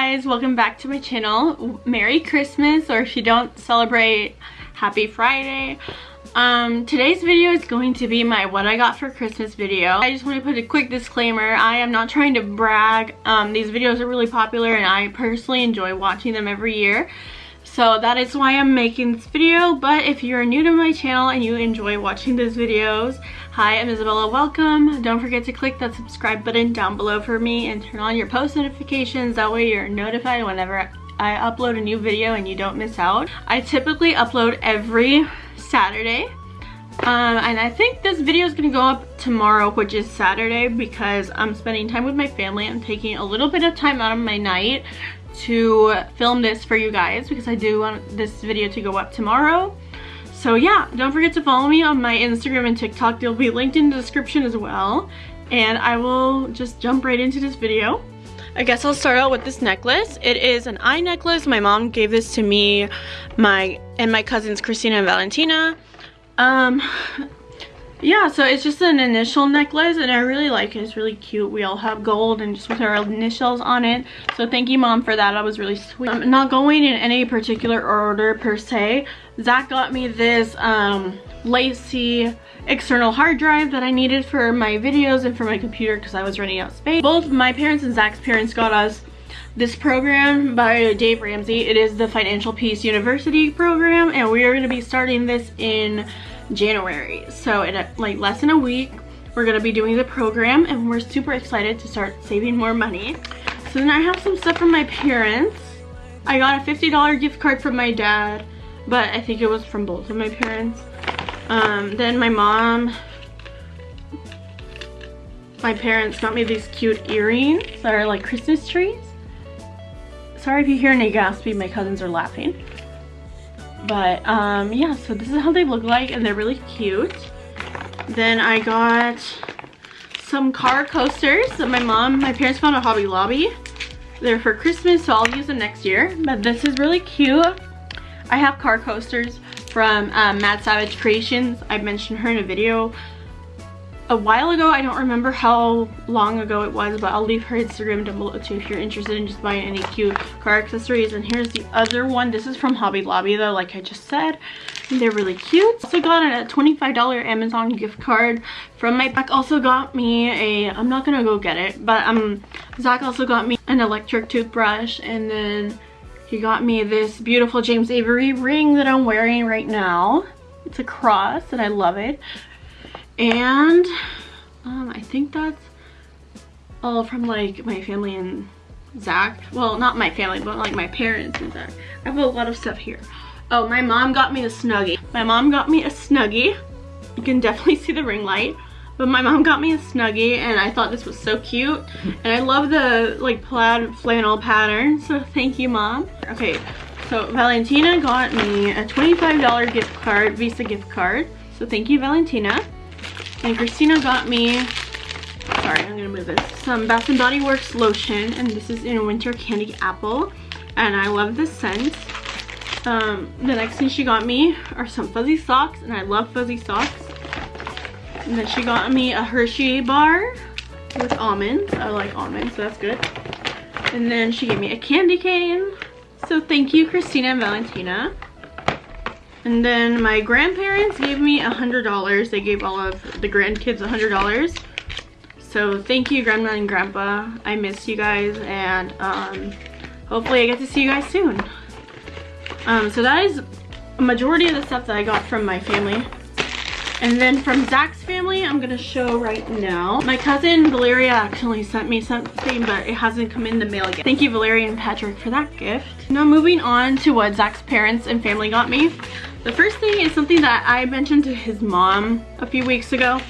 guys, welcome back to my channel. Merry Christmas, or if you don't celebrate, Happy Friday. Um, today's video is going to be my what I got for Christmas video. I just want to put a quick disclaimer. I am not trying to brag. Um, these videos are really popular and I personally enjoy watching them every year. So that is why I'm making this video. But if you're new to my channel and you enjoy watching these videos, hi, I'm Isabella, welcome. Don't forget to click that subscribe button down below for me and turn on your post notifications. That way you're notified whenever I upload a new video and you don't miss out. I typically upload every Saturday. Um, and I think this video is going to go up tomorrow, which is Saturday, because I'm spending time with my family. I'm taking a little bit of time out of my night to film this for you guys because I do want this video to go up tomorrow. So yeah, don't forget to follow me on my Instagram and TikTok. They'll be linked in the description as well. And I will just jump right into this video. I guess I'll start out with this necklace. It is an eye necklace. My mom gave this to me my and my cousins Christina and Valentina. Um, yeah, so it's just an initial necklace and I really like it. It's really cute. We all have gold and just with our initials on it. So thank you mom for that. That was really sweet. I'm not going in any particular order per se. Zach got me this um, LaCie external hard drive that I needed for my videos and for my computer because I was running out of space. Both my parents and Zach's parents got us this program by Dave Ramsey. It is the Financial Peace University program and we are going to be starting this in January. So in a, like less than a week, we're gonna be doing the program and we're super excited to start saving more money. So then I have some stuff from my parents. I got a $50 gift card from my dad, but I think it was from both of my parents. Um, then my mom, my parents got me these cute earrings that are like Christmas trees. Sorry if you hear any gaspy, my cousins are laughing. But um yeah so this is how they look like and they're really cute. Then i got some car coasters that my mom my parents found at hobby lobby. They're for christmas so i'll use them next year. But this is really cute i have car coasters from um, mad savage creations i mentioned her in a video a while ago. I don't remember how long ago it was, but I'll leave her Instagram down below too if you're interested in just buying any cute car accessories. And here's the other one. This is from Hobby Lobby though, like I just said. They're really cute. Also got a $25 Amazon gift card from my Zach also got me a, I'm not gonna go get it, but um, Zach also got me an electric toothbrush and then he got me this beautiful James Avery ring that I'm wearing right now. It's a cross and I love it and um, I think that's all from like my family and Zach. Well, not my family, but like my parents and Zach. I have a lot of stuff here. Oh, my mom got me a Snuggie. My mom got me a Snuggie. You can definitely see the ring light. But my mom got me a Snuggie and I thought this was so cute. And I love the like plaid flannel pattern. So thank you, mom. Okay, so Valentina got me a $25 gift card, Visa gift card. So thank you, Valentina. And Christina got me, sorry, I'm gonna move this, some Bath & Body Works lotion, and this is in Winter Candy Apple, and I love this scent. Um, the next thing she got me are some fuzzy socks, and I love fuzzy socks. And then she got me a Hershey bar with almonds. I like almonds, so that's good. And then she gave me a candy cane. So thank you, Christina and Valentina. And then my grandparents gave me a $100. They gave all of the grandkids a $100. So thank you, Grandma and Grandpa. I miss you guys and um, hopefully I get to see you guys soon. Um, so that is a majority of the stuff that I got from my family. And then from Zach's family, I'm going to show right now. My cousin Valeria actually sent me something, but it hasn't come in the mail yet. Thank you, Valeria and Patrick, for that gift. Now moving on to what Zach's parents and family got me. The first thing is something that I mentioned to his mom a few weeks ago.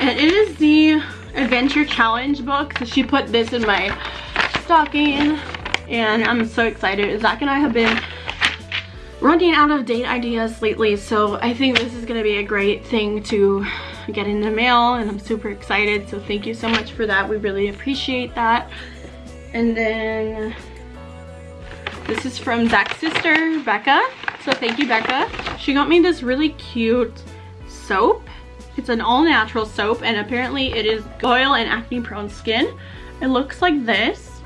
And it is the Adventure Challenge book. So she put this in my stocking. And I'm so excited. Zach and I have been running out of date ideas lately. So I think this is to be a great thing to get in the mail. And I'm super excited. So thank you so much for that. We really appreciate that. And then this is from Zach's sister, Becca. So thank you, Becca. She got me this really cute soap. It's an all natural soap and apparently it is oil and acne prone skin. It looks like this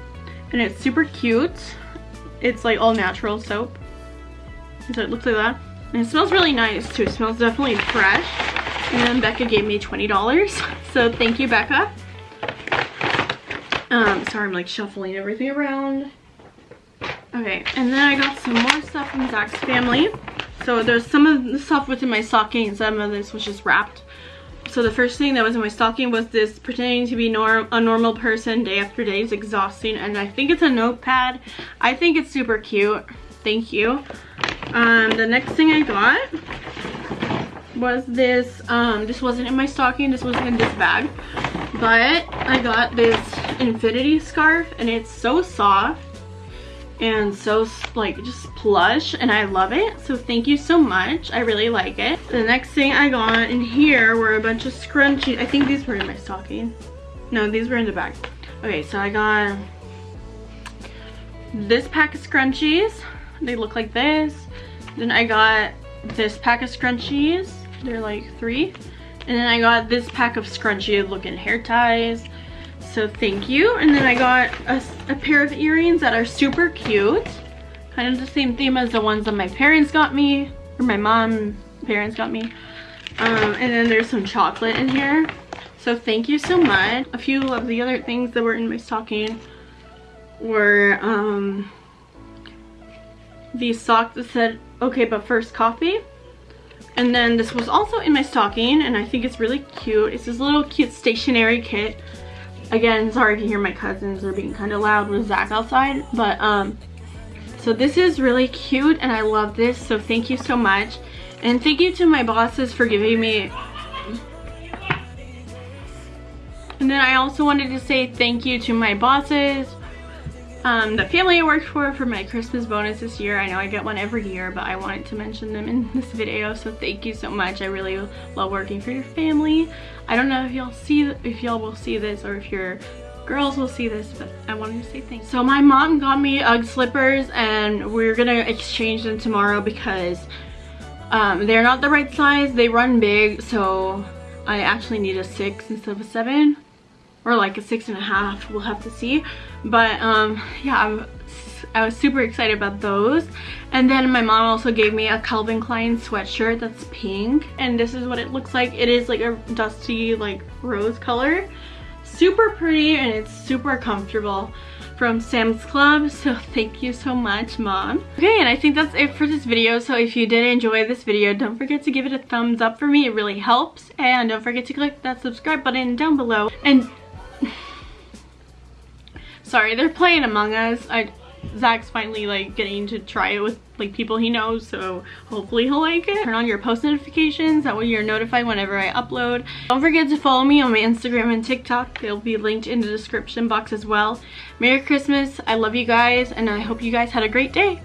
and it's super cute. It's like all natural soap. So it looks like that. And it smells really nice too. It smells definitely fresh. And then Becca gave me $20. So thank you, Becca. Um, sorry, I'm like shuffling everything around. Okay, and then I got some more stuff from Zach's family. So there's some of the stuff within my stocking and some of this was just wrapped. So the first thing that was in my stocking was this pretending to be norm a normal person day after day is exhausting and I think it's a notepad. I think it's super cute. Thank you. Um, the next thing I got was this, um, this wasn't in my stocking, this wasn't in this bag, but I got this infinity scarf and it's so soft and so like just plush and I love it so thank you so much. I really like it. The next thing I got in here were a bunch of scrunchies. I think these were in my stocking. No these were in the bag. Okay so I got this pack of scrunchies. They look like this then I got this pack of scrunchies they're like three and then I got this pack of scrunchy looking hair ties so thank you. And then I got a, a pair of earrings that are super cute. Kind of the same theme as the ones that my parents got me, or my mom parents got me. Um, and then there's some chocolate in here. So thank you so much. A few of the other things that were in my stocking were um, these socks that said, okay, but first coffee. And then this was also in my stocking and I think it's really cute. It's this little cute stationery kit again sorry if you hear my cousins, they're being kind of loud with Zach outside but um so this is really cute and I love this so thank you so much and thank you to my bosses for giving me and then I also wanted to say thank you to my bosses um, the family I worked for for my Christmas bonus this year. I know I get one every year, but I wanted to mention them in this video, so thank you so much. I really love working for your family. I don't know if y'all see if y'all will see this or if your girls will see this, but I wanted to say thanks. So my mom got me UGG slippers and we're gonna exchange them tomorrow because um, they're not the right size. They run big, so I actually need a six instead of a seven or like a six and a half we'll have to see. But um yeah I'm, i was super excited about those. And then my mom also gave me a Calvin Klein sweatshirt that's pink. And this is what it looks like. It is like a dusty like rose color. Super pretty and it's super comfortable from Sam's Club. So thank you so much mom. Okay and I think that's it for this video. So if you did enjoy this video don't forget to give it a thumbs up for me. It really helps. And don't forget to click that subscribe button down below. And sorry they're playing Among Us I Zach's finally like getting to try it with like people he knows so hopefully he'll like it. Turn on your post notifications that way you're notified whenever I upload. Don't forget to follow me on my Instagram and TikTok. They'll be linked in the description box as well. Merry Christmas. I love you guys and I hope you guys had a great day.